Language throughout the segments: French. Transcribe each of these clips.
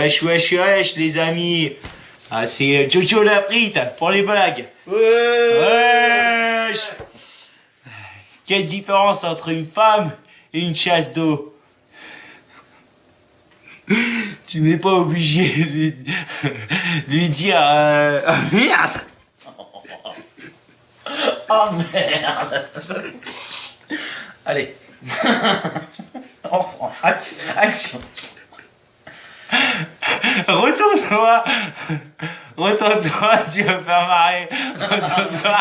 Wesh, wesh, wesh, les amis. Ah, c'est Jojo la frite pour les blagues. Wesh. Quelle différence entre une femme et une chasse d'eau Tu n'es pas obligé de lui, de lui dire euh, oh, merde. Oh merde Allez. Action. Retourne-toi. Retourne-toi, tu vas me faire marrer Retourne-toi.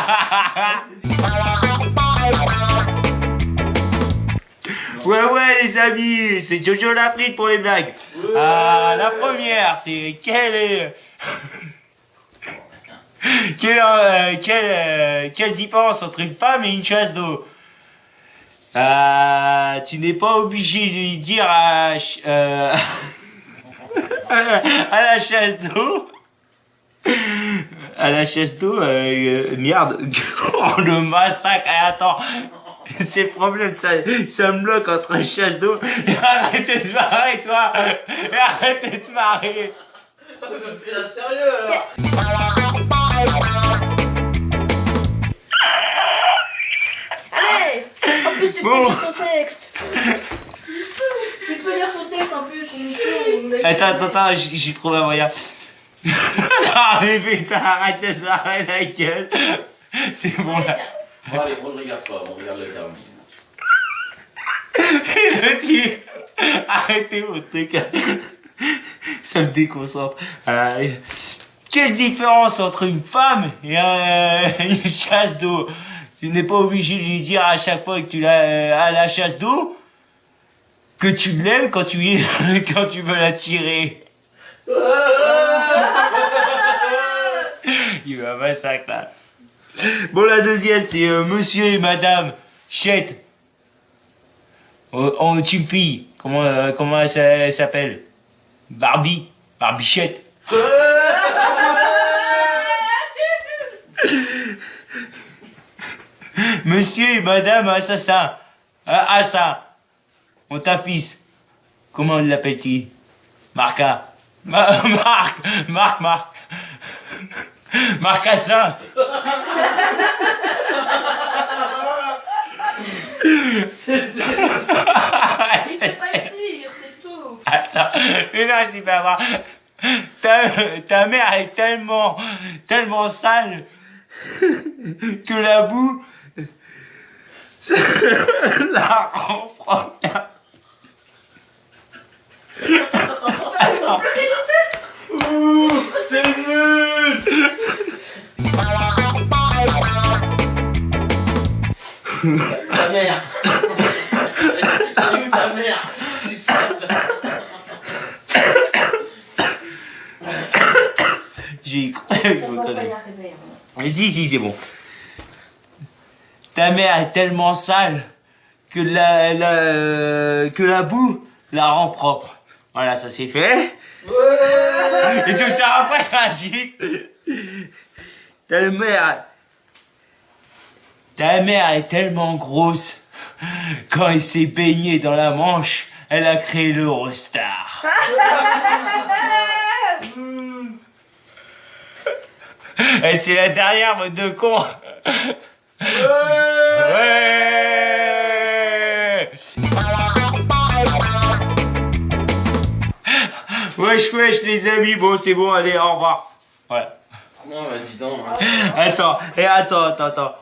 Ouais, ouais, les amis, c'est Jojo la frite pour les blagues. Ah, la première, c'est quelle est... quelle, euh, quelle, euh, quelle différence entre une femme et une chasse d'eau? Ah, Tu n'es pas obligé de lui dire à... euh, à la chasse d'eau. À la chasse d'eau, euh, euh, merde. Oh, le massacre. Eh, attends. C'est le problème, ça, ça me bloque entre chasse d'eau. Arrêtez de marrer, toi. Arrêtez de marrer. Fais la sérieux alors En plus, tu Bon texte. Tu peux lire son texte en plus. on peut- on a- Attends, attends, attends, j'ai trouvé un moyen. Ah, mais putain, de marrer la gueule. C'est bon, là. Bon, allez, on ne regarde pas, on regarde le terme. Je tue. Arrêtez vos trucs. Ça me déconcentre. Euh, quelle différence entre une femme et un- une chasse d'eau? Tu n'es pas obligé de lui dire à chaque fois que tu l'as à la chasse d'eau que tu l'aimes quand tu, quand tu veux la tirer. Il va massacre là. Bon, la deuxième, c'est euh, monsieur et madame Chette. Une fille. Comment, euh, comment elle s'a- elle s'appelle? Barbie. Barbichette. Monsieur et madame assassin. Euh, assassin. On ta fils. Comment l'appelle-t-il? Marca. Ma- Marc. Marc, Marc. Fait pas le tir, c'est tout. Attends, mais non, je vais pas voir. Ta, ta mère est tellement, tellement sale que la boue ça la propre. C'est nul Ta mère T'as ta mère J'ai. Mais si, si, c'est bon. Ta mère est tellement sale que la, que la boue la rend propre. Voilà, ça c'est fait. Et tout ça après, Ragis. Ta mère. Ta mère est tellement grosse. Quand elle s'est baignée dans la Manche, elle a créé l'Eurostar. C'est la dernière, mode de con. Ouais Wesh les amis, bon c'est bon, allez, au revoir. Voilà. Non, bah dis donc. Attends, et attends, attends, attends.